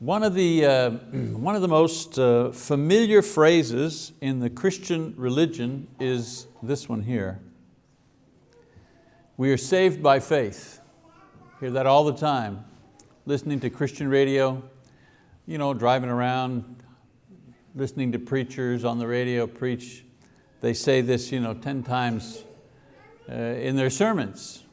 One of the, uh, one of the most uh, familiar phrases in the Christian religion is this one here. We are saved by faith. Hear that all the time. Listening to Christian radio, you know, driving around, listening to preachers on the radio preach. They say this you know, 10 times uh, in their sermons.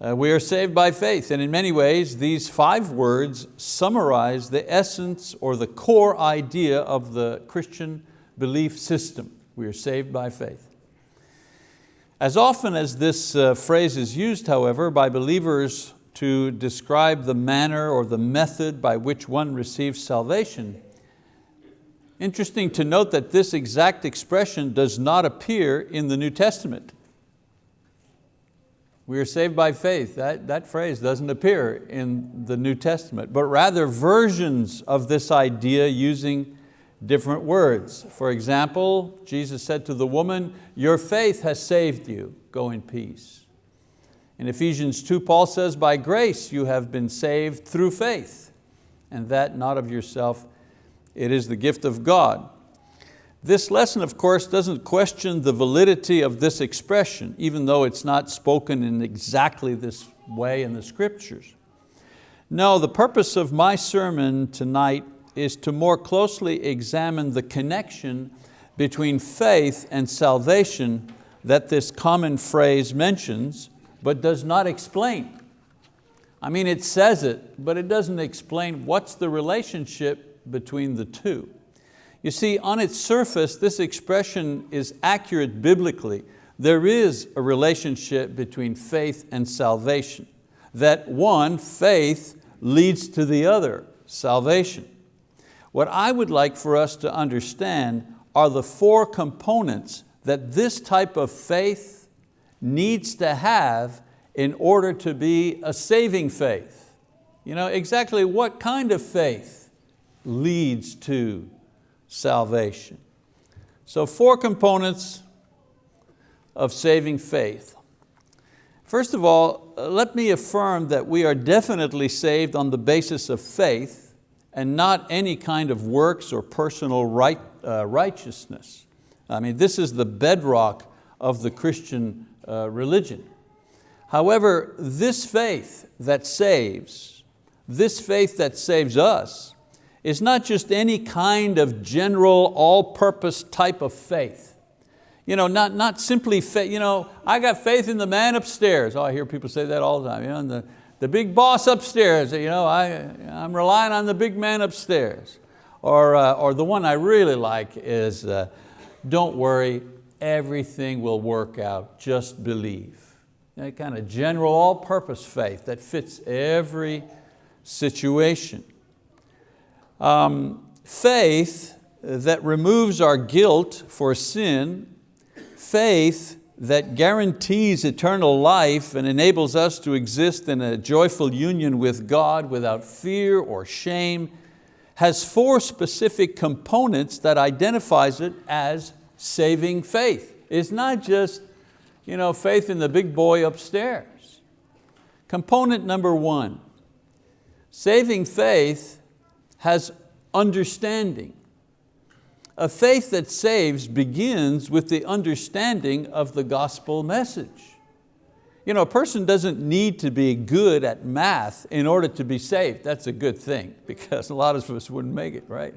Uh, we are saved by faith, and in many ways, these five words summarize the essence or the core idea of the Christian belief system. We are saved by faith. As often as this uh, phrase is used, however, by believers to describe the manner or the method by which one receives salvation, interesting to note that this exact expression does not appear in the New Testament. We are saved by faith. That, that phrase doesn't appear in the New Testament, but rather versions of this idea using different words. For example, Jesus said to the woman, your faith has saved you, go in peace. In Ephesians 2, Paul says, by grace you have been saved through faith, and that not of yourself, it is the gift of God. This lesson, of course, doesn't question the validity of this expression, even though it's not spoken in exactly this way in the scriptures. No, the purpose of my sermon tonight is to more closely examine the connection between faith and salvation that this common phrase mentions, but does not explain. I mean, it says it, but it doesn't explain what's the relationship between the two. You see, on its surface, this expression is accurate biblically. There is a relationship between faith and salvation. That one, faith, leads to the other, salvation. What I would like for us to understand are the four components that this type of faith needs to have in order to be a saving faith. You know, exactly what kind of faith leads to salvation. So four components of saving faith. First of all, let me affirm that we are definitely saved on the basis of faith and not any kind of works or personal right, uh, righteousness. I mean, this is the bedrock of the Christian uh, religion. However, this faith that saves, this faith that saves us, is not just any kind of general, all-purpose type of faith. You know, not, not simply faith, you know, I got faith in the man upstairs. Oh, I hear people say that all the time. You know, the, the big boss upstairs, you know, I, I'm relying on the big man upstairs. Or, uh, or the one I really like is, uh, don't worry, everything will work out, just believe. That kind of general all-purpose faith that fits every situation. Um, faith that removes our guilt for sin, faith that guarantees eternal life and enables us to exist in a joyful union with God without fear or shame, has four specific components that identifies it as saving faith. It's not just you know, faith in the big boy upstairs. Component number one, saving faith has understanding. A faith that saves begins with the understanding of the gospel message. You know, a person doesn't need to be good at math in order to be saved. That's a good thing because a lot of us wouldn't make it, right?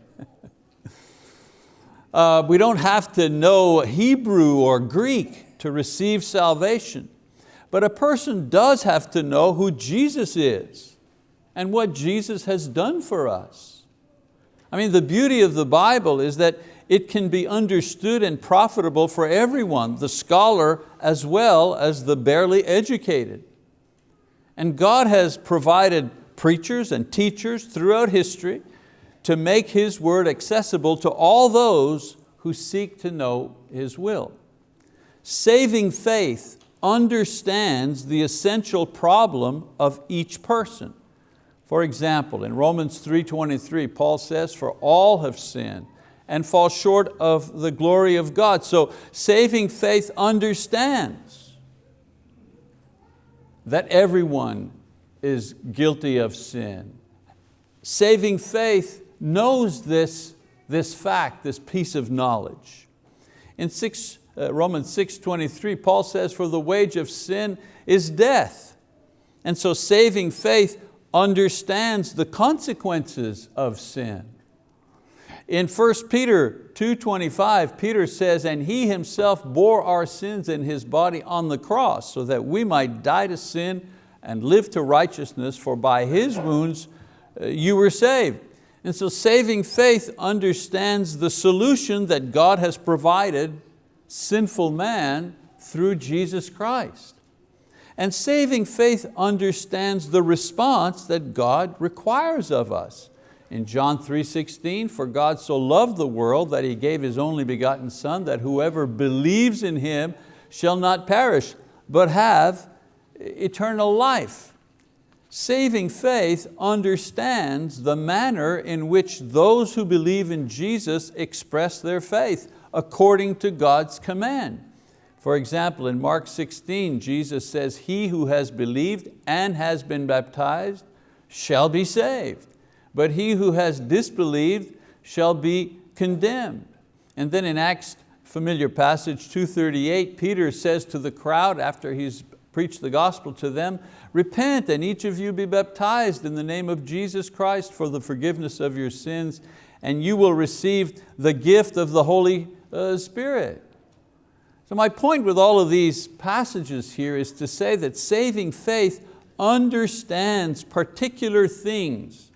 uh, we don't have to know Hebrew or Greek to receive salvation. But a person does have to know who Jesus is and what Jesus has done for us. I mean, the beauty of the Bible is that it can be understood and profitable for everyone, the scholar as well as the barely educated. And God has provided preachers and teachers throughout history to make His word accessible to all those who seek to know His will. Saving faith understands the essential problem of each person. For example, in Romans 3.23, Paul says, for all have sinned and fall short of the glory of God. So saving faith understands that everyone is guilty of sin saving faith knows this, this fact, this piece of knowledge. In six, uh, Romans 6.23, Paul says, for the wage of sin is death. And so saving faith understands the consequences of sin. In 1 Peter 2.25, Peter says, and He Himself bore our sins in His body on the cross so that we might die to sin and live to righteousness, for by His wounds uh, you were saved. And so saving faith understands the solution that God has provided sinful man through Jesus Christ. And saving faith understands the response that God requires of us. In John 3.16, for God so loved the world that He gave His only begotten Son, that whoever believes in Him shall not perish, but have eternal life. Saving faith understands the manner in which those who believe in Jesus express their faith according to God's command. For example, in Mark 16, Jesus says, he who has believed and has been baptized shall be saved, but he who has disbelieved shall be condemned. And then in Acts, familiar passage 238, Peter says to the crowd after he's preached the gospel to them, repent and each of you be baptized in the name of Jesus Christ for the forgiveness of your sins and you will receive the gift of the Holy uh, Spirit. So my point with all of these passages here is to say that saving faith understands particular things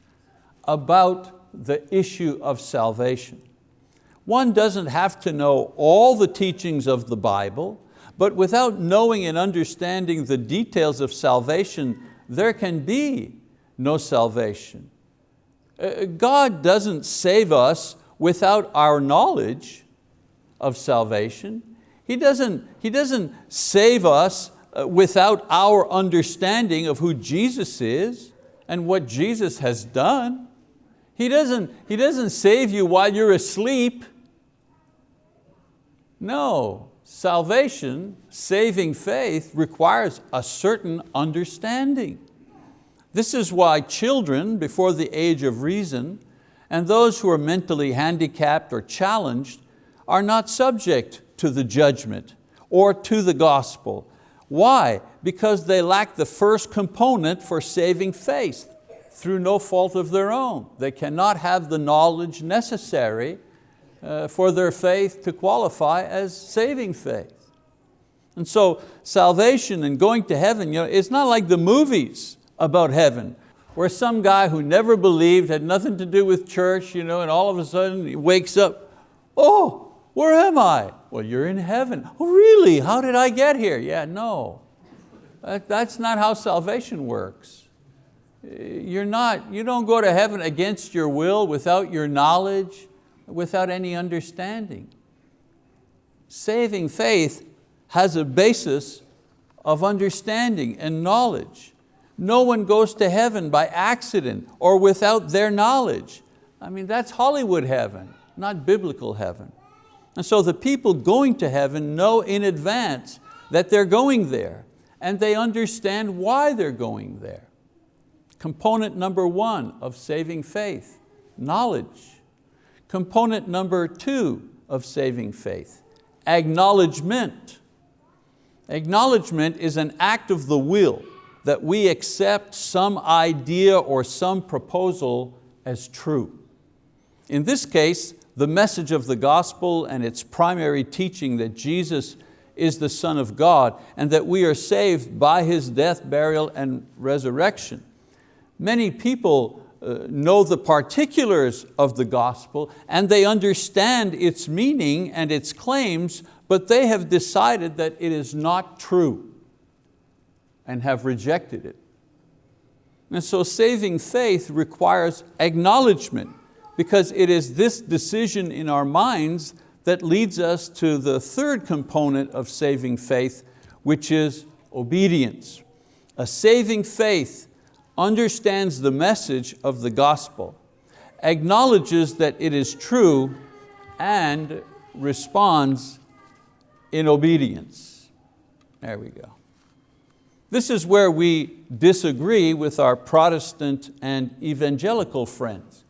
about the issue of salvation. One doesn't have to know all the teachings of the Bible, but without knowing and understanding the details of salvation, there can be no salvation. Uh, God doesn't save us without our knowledge of salvation. He doesn't, he doesn't save us uh, without our understanding of who Jesus is and what Jesus has done. He doesn't, he doesn't save you while you're asleep. No, salvation, saving faith requires a certain understanding. This is why children before the age of reason and those who are mentally handicapped or challenged are not subject to the judgment or to the gospel. Why? Because they lack the first component for saving faith through no fault of their own. They cannot have the knowledge necessary uh, for their faith to qualify as saving faith. And so salvation and going to heaven, you know, it's not like the movies about heaven where some guy who never believed, had nothing to do with church, you know, and all of a sudden he wakes up, oh, where am I? Well, you're in heaven. Oh, really? How did I get here? Yeah, no. That's not how salvation works. You're not, you don't go to heaven against your will, without your knowledge, without any understanding. Saving faith has a basis of understanding and knowledge. No one goes to heaven by accident or without their knowledge. I mean, that's Hollywood heaven, not biblical heaven. And so the people going to heaven know in advance that they're going there and they understand why they're going there. Component number one of saving faith, knowledge. Component number two of saving faith, acknowledgement. Acknowledgement is an act of the will that we accept some idea or some proposal as true. In this case, the message of the gospel and its primary teaching that Jesus is the Son of God and that we are saved by His death, burial, and resurrection. Many people uh, know the particulars of the gospel and they understand its meaning and its claims, but they have decided that it is not true and have rejected it. And so saving faith requires acknowledgement because it is this decision in our minds that leads us to the third component of saving faith, which is obedience. A saving faith understands the message of the gospel, acknowledges that it is true, and responds in obedience. There we go. This is where we disagree with our Protestant and evangelical friends.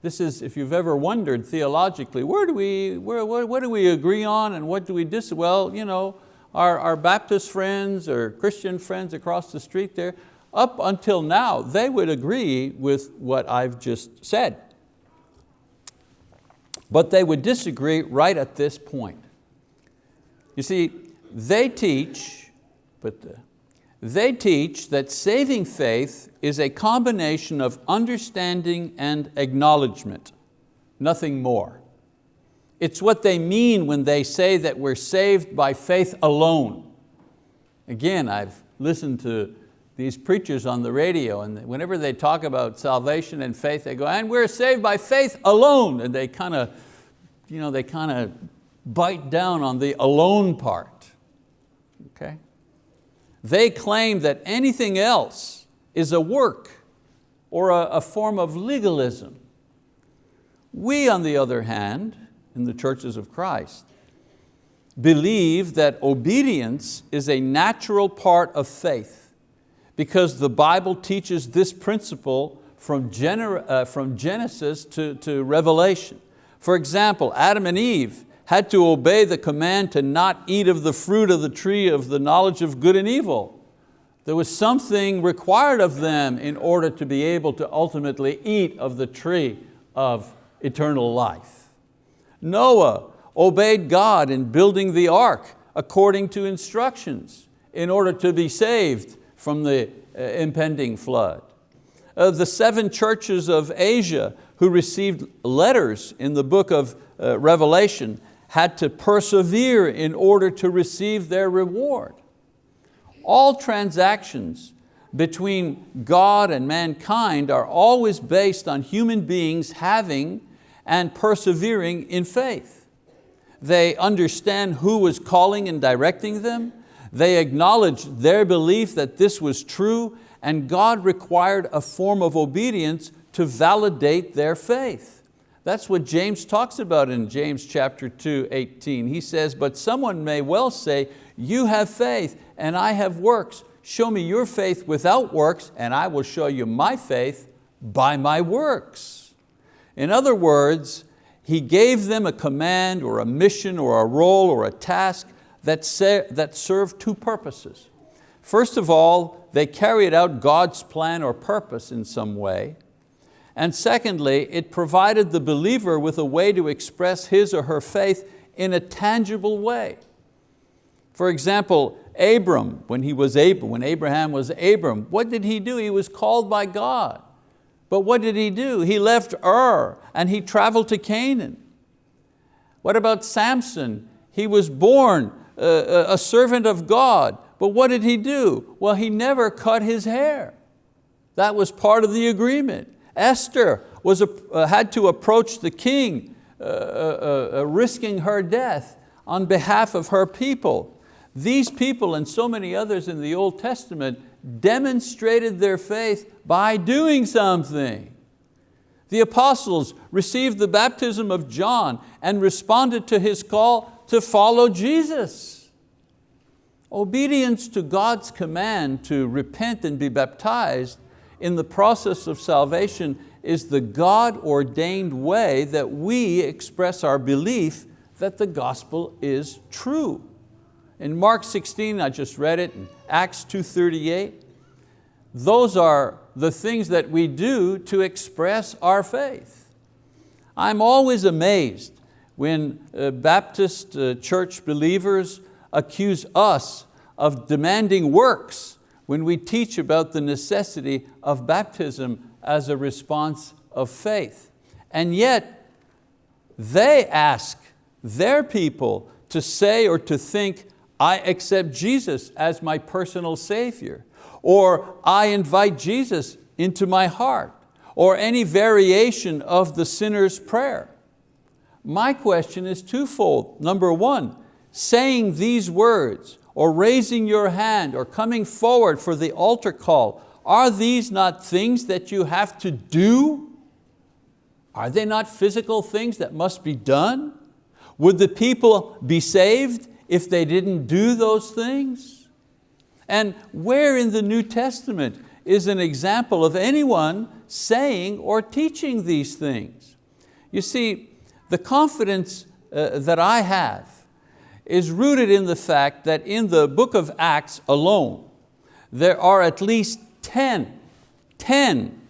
This is, if you've ever wondered theologically, where do we, where, what, what do we agree on and what do we dis, well, you know, our, our Baptist friends or Christian friends across the street there, up until now, they would agree with what I've just said. But they would disagree right at this point. You see, they teach, but the, they teach that saving faith is a combination of understanding and acknowledgement, nothing more. It's what they mean when they say that we're saved by faith alone. Again, I've listened to these preachers on the radio and whenever they talk about salvation and faith, they go, and we're saved by faith alone. And they kind of, you know, they kind of bite down on the alone part, okay? They claim that anything else is a work or a, a form of legalism. We, on the other hand, in the churches of Christ, believe that obedience is a natural part of faith because the Bible teaches this principle from, uh, Genesis to, to Revelation. For example, Adam and Eve had to obey the command to not eat of the fruit of the tree of the knowledge of good and evil. There was something required of them in order to be able to ultimately eat of the tree of eternal life. Noah obeyed God in building the ark according to instructions in order to be saved from the uh, impending flood. Uh, the seven churches of Asia who received letters in the book of uh, Revelation had to persevere in order to receive their reward. All transactions between God and mankind are always based on human beings having and persevering in faith. They understand who was calling and directing them. They acknowledge their belief that this was true and God required a form of obedience to validate their faith. That's what James talks about in James chapter 2, 18. He says, but someone may well say, you have faith and I have works. Show me your faith without works and I will show you my faith by my works. In other words, he gave them a command or a mission or a role or a task that, that served two purposes. First of all, they carried out God's plan or purpose in some way. And secondly, it provided the believer with a way to express his or her faith in a tangible way. For example, Abram, when, he was Abram, when Abraham was Abram, what did he do? He was called by God. But what did he do? He left Ur and he traveled to Canaan. What about Samson? He was born uh, a servant of God, but what did he do? Well, he never cut his hair. That was part of the agreement. Esther was uh, had to approach the king, uh, uh, uh, risking her death on behalf of her people. These people and so many others in the Old Testament demonstrated their faith by doing something. The apostles received the baptism of John and responded to his call to follow Jesus. Obedience to God's command to repent and be baptized in the process of salvation is the God-ordained way that we express our belief that the gospel is true. In Mark 16, I just read it, in Acts 2.38, those are the things that we do to express our faith. I'm always amazed when uh, Baptist uh, church believers accuse us of demanding works when we teach about the necessity of baptism as a response of faith. And yet, they ask their people to say or to think, I accept Jesus as my personal Savior, or I invite Jesus into my heart, or any variation of the sinner's prayer. My question is twofold. Number one, saying these words, or raising your hand or coming forward for the altar call, are these not things that you have to do? Are they not physical things that must be done? Would the people be saved if they didn't do those things? And where in the New Testament is an example of anyone saying or teaching these things? You see, the confidence uh, that I have is rooted in the fact that in the book of Acts alone, there are at least 10, 10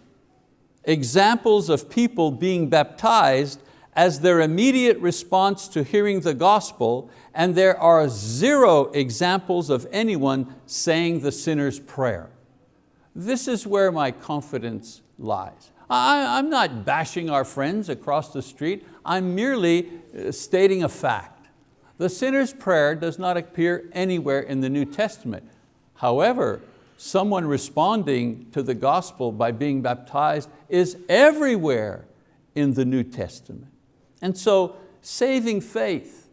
examples of people being baptized as their immediate response to hearing the gospel, and there are zero examples of anyone saying the sinner's prayer. This is where my confidence lies. I, am not bashing our friends across the street, I'm merely uh, stating a fact. The sinner's prayer does not appear anywhere in the New Testament. However, someone responding to the gospel by being baptized is everywhere in the New Testament. And so saving faith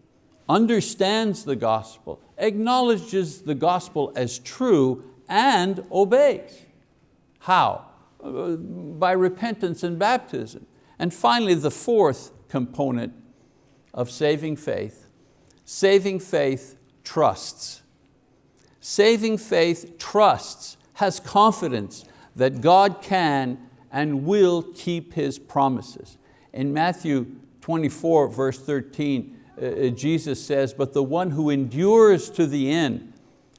understands the gospel, acknowledges the gospel as true and obeys. How? By repentance and baptism. And finally, the fourth component of saving faith, saving faith trusts. Saving faith trusts, has confidence that God can and will keep His promises. In Matthew 24, verse 13, uh, uh, Jesus says, but the one who endures to the end,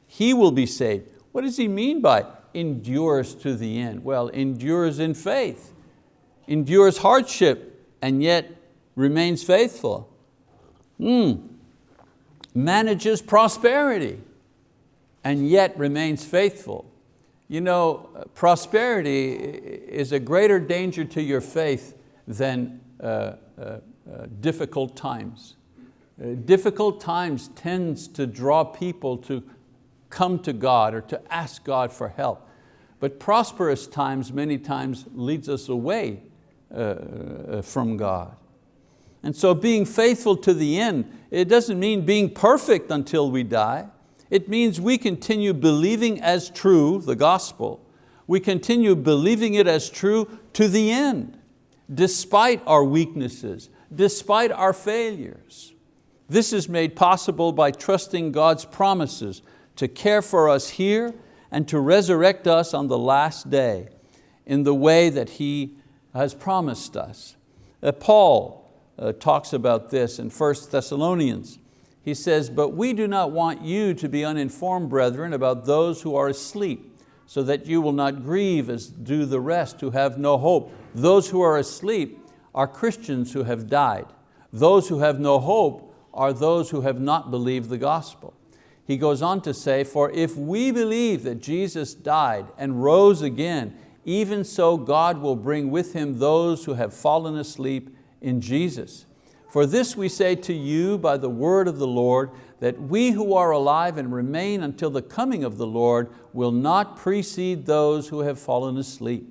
he will be saved. What does he mean by endures to the end? Well, endures in faith, endures hardship, and yet remains faithful. Mm. Manages prosperity, and yet remains faithful. You know, prosperity is a greater danger to your faith than uh, uh, uh, difficult times. Uh, difficult times tends to draw people to come to God or to ask God for help. But prosperous times many times leads us away uh, uh, from God. And so being faithful to the end, it doesn't mean being perfect until we die. It means we continue believing as true the gospel. We continue believing it as true to the end, despite our weaknesses, despite our failures. This is made possible by trusting God's promises to care for us here and to resurrect us on the last day in the way that He has promised us. Uh, Paul uh, talks about this in 1 Thessalonians. He says, but we do not want you to be uninformed, brethren, about those who are asleep, so that you will not grieve as do the rest who have no hope. Those who are asleep are Christians who have died. Those who have no hope are those who have not believed the gospel. He goes on to say, for if we believe that Jesus died and rose again, even so God will bring with Him those who have fallen asleep in Jesus. For this we say to you by the word of the Lord, that we who are alive and remain until the coming of the Lord will not precede those who have fallen asleep.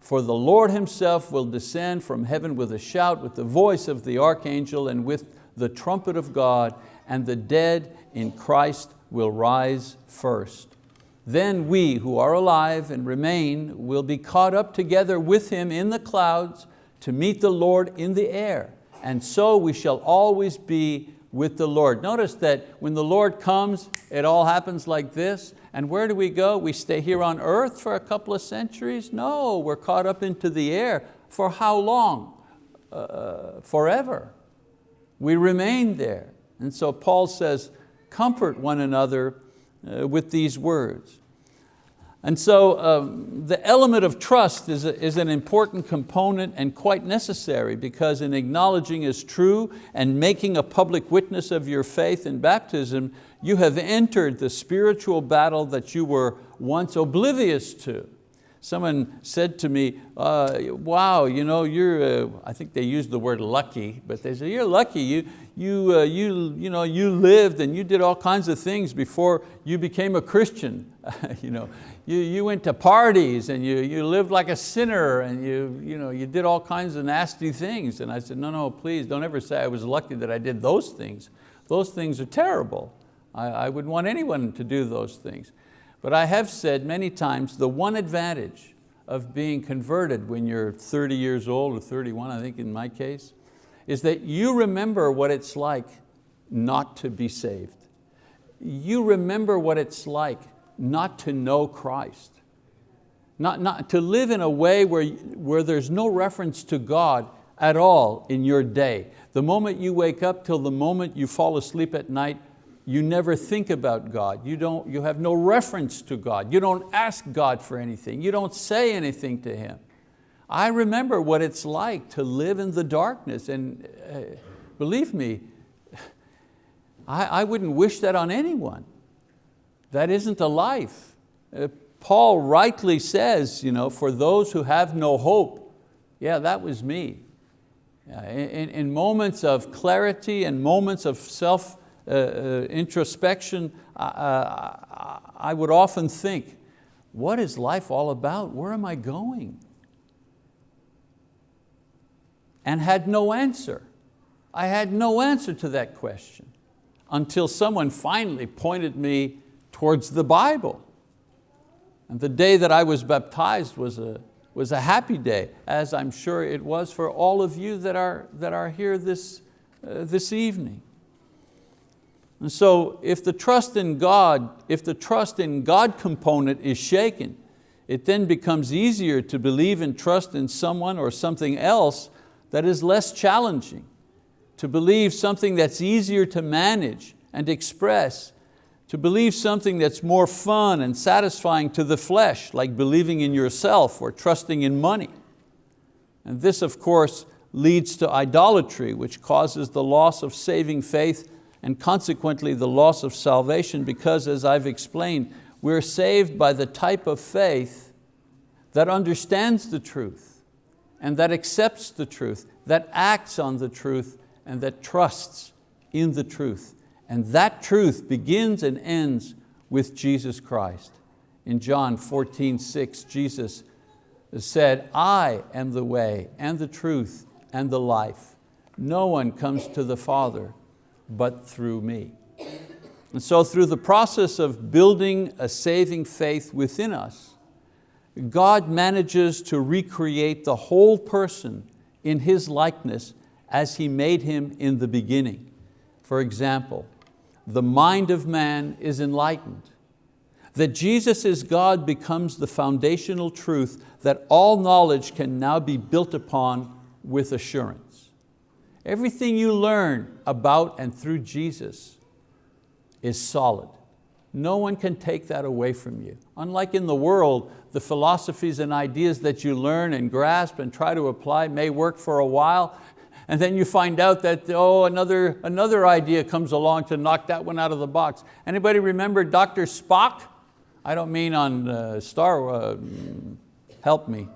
For the Lord Himself will descend from heaven with a shout, with the voice of the archangel and with the trumpet of God, and the dead in Christ will rise first. Then we who are alive and remain will be caught up together with Him in the clouds to meet the Lord in the air. And so we shall always be with the Lord. Notice that when the Lord comes, it all happens like this. And where do we go? We stay here on earth for a couple of centuries? No, we're caught up into the air. For how long? Uh, forever. We remain there. And so Paul says, comfort one another uh, with these words. And so um, the element of trust is, a, is an important component and quite necessary because in acknowledging as true and making a public witness of your faith in baptism, you have entered the spiritual battle that you were once oblivious to. Someone said to me, uh, wow, you know, you're, uh, I think they used the word lucky, but they said, you're lucky, you, you, uh, you, you, know, you lived and you did all kinds of things before you became a Christian. you, know, you, you went to parties and you, you lived like a sinner and you, you, know, you did all kinds of nasty things. And I said, no, no, please don't ever say I was lucky that I did those things. Those things are terrible. I, I would want anyone to do those things. But I have said many times, the one advantage of being converted when you're 30 years old or 31, I think in my case, is that you remember what it's like not to be saved. You remember what it's like not to know Christ. Not, not, to live in a way where, where there's no reference to God at all in your day. The moment you wake up till the moment you fall asleep at night, you never think about God. You, don't, you have no reference to God. You don't ask God for anything. You don't say anything to Him. I remember what it's like to live in the darkness and uh, believe me, I, I wouldn't wish that on anyone. That isn't a life. Uh, Paul rightly says, you know, for those who have no hope, yeah, that was me. In, in moments of clarity and moments of self uh, uh, introspection, uh, I would often think, what is life all about? Where am I going? And had no answer. I had no answer to that question until someone finally pointed me towards the Bible. And the day that I was baptized was a, was a happy day, as I'm sure it was for all of you that are, that are here this, uh, this evening. And so if the trust in God, if the trust in God component is shaken, it then becomes easier to believe and trust in someone or something else that is less challenging, to believe something that's easier to manage and express to believe something that's more fun and satisfying to the flesh, like believing in yourself or trusting in money. And this, of course, leads to idolatry, which causes the loss of saving faith and consequently the loss of salvation because, as I've explained, we're saved by the type of faith that understands the truth and that accepts the truth, that acts on the truth and that trusts in the truth. And that truth begins and ends with Jesus Christ. In John 14, 6, Jesus said, I am the way and the truth and the life. No one comes to the Father but through me. And so through the process of building a saving faith within us, God manages to recreate the whole person in His likeness as He made him in the beginning. For example, the mind of man is enlightened. That Jesus is God becomes the foundational truth that all knowledge can now be built upon with assurance. Everything you learn about and through Jesus is solid. No one can take that away from you. Unlike in the world, the philosophies and ideas that you learn and grasp and try to apply may work for a while, and then you find out that oh, another, another idea comes along to knock that one out of the box. Anybody remember Dr. Spock? I don't mean on uh, Star, uh, help me.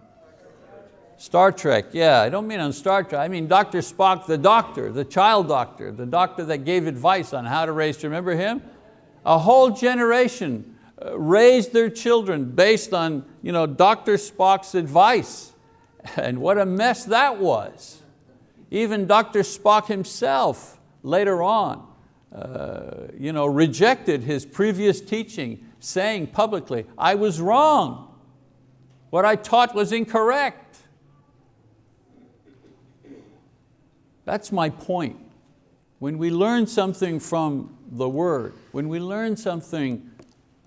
Star Trek, yeah, I don't mean on Star Trek. I mean Dr. Spock, the doctor, the child doctor, the doctor that gave advice on how to raise, remember him? A whole generation uh, raised their children based on you know, Dr. Spock's advice. And what a mess that was. Even Dr. Spock himself later on uh, you know, rejected his previous teaching, saying publicly, I was wrong. What I taught was incorrect. That's my point. When we learn something from the word, when we learn something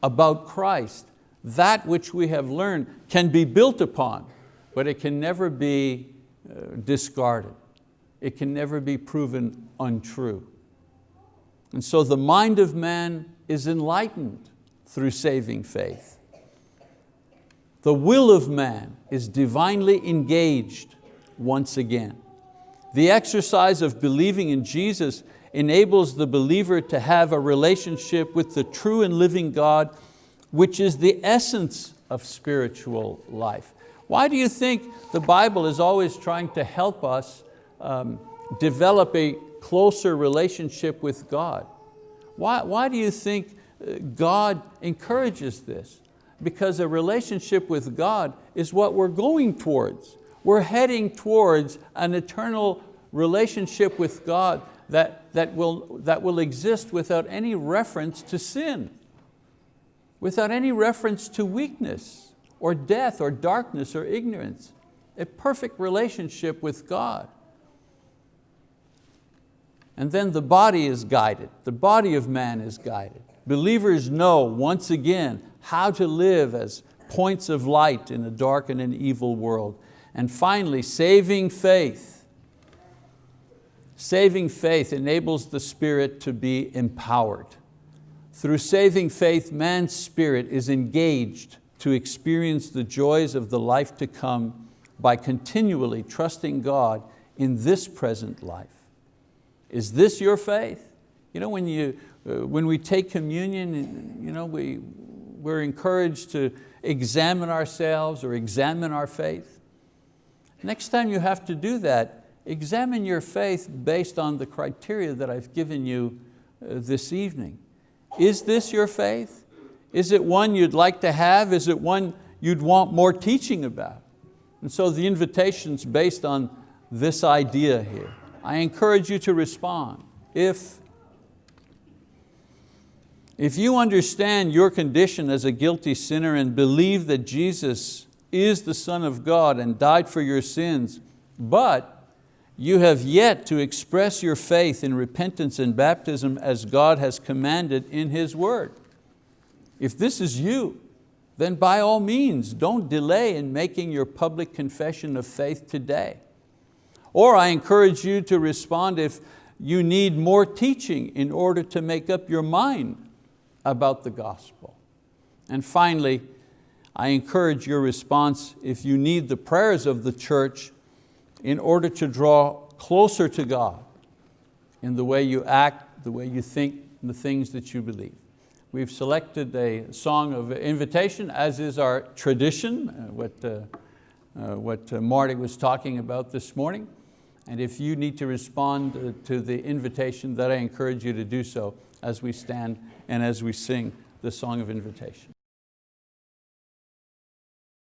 about Christ, that which we have learned can be built upon, but it can never be uh, discarded it can never be proven untrue. And so the mind of man is enlightened through saving faith. The will of man is divinely engaged once again. The exercise of believing in Jesus enables the believer to have a relationship with the true and living God, which is the essence of spiritual life. Why do you think the Bible is always trying to help us um, develop a closer relationship with God. Why, why do you think uh, God encourages this? Because a relationship with God is what we're going towards. We're heading towards an eternal relationship with God that, that, will, that will exist without any reference to sin, without any reference to weakness or death or darkness or ignorance. A perfect relationship with God. And then the body is guided, the body of man is guided. Believers know once again how to live as points of light in a dark and an evil world. And finally, saving faith. Saving faith enables the spirit to be empowered. Through saving faith, man's spirit is engaged to experience the joys of the life to come by continually trusting God in this present life. Is this your faith? You know, when, you, uh, when we take communion, you know, we, we're encouraged to examine ourselves or examine our faith. Next time you have to do that, examine your faith based on the criteria that I've given you uh, this evening. Is this your faith? Is it one you'd like to have? Is it one you'd want more teaching about? And so the invitation's based on this idea here. I encourage you to respond. If, if you understand your condition as a guilty sinner and believe that Jesus is the Son of God and died for your sins, but you have yet to express your faith in repentance and baptism as God has commanded in His word. If this is you, then by all means, don't delay in making your public confession of faith today. Or I encourage you to respond if you need more teaching in order to make up your mind about the gospel. And finally, I encourage your response if you need the prayers of the church in order to draw closer to God in the way you act, the way you think, the things that you believe. We've selected a song of invitation, as is our tradition, uh, what, uh, uh, what uh, Marty was talking about this morning. And if you need to respond uh, to the invitation, that I encourage you to do so as we stand and as we sing the song of invitation.